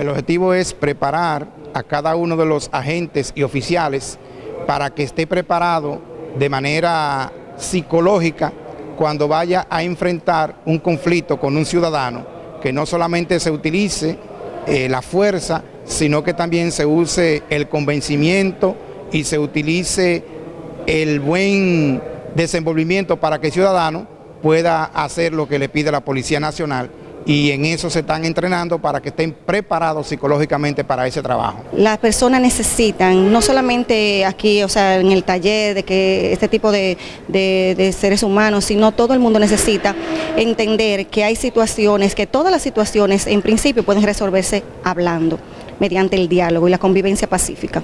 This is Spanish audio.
El objetivo es preparar a cada uno de los agentes y oficiales para que esté preparado de manera psicológica cuando vaya a enfrentar un conflicto con un ciudadano, que no solamente se utilice eh, la fuerza, sino que también se use el convencimiento y se utilice el buen desenvolvimiento para que el ciudadano pueda hacer lo que le pide la Policía Nacional y en eso se están entrenando para que estén preparados psicológicamente para ese trabajo. Las personas necesitan, no solamente aquí, o sea, en el taller, de que este tipo de, de, seres humanos, sino todo el mundo necesita entender que hay situaciones, que todas las situaciones en principio pueden resolverse hablando, mediante el diálogo y la convivencia pacífica.